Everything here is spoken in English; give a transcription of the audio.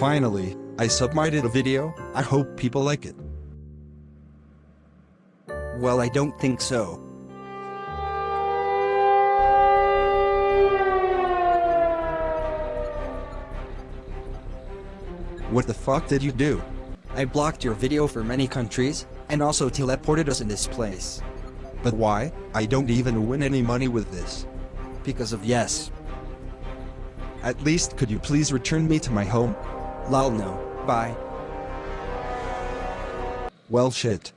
Finally, I submitted a video, I hope people like it. Well, I don't think so. What the fuck did you do? I blocked your video for many countries, and also teleported us in this place. But why? I don't even win any money with this. Because of yes. At least could you please return me to my home? Lol no. Bye. Well shit.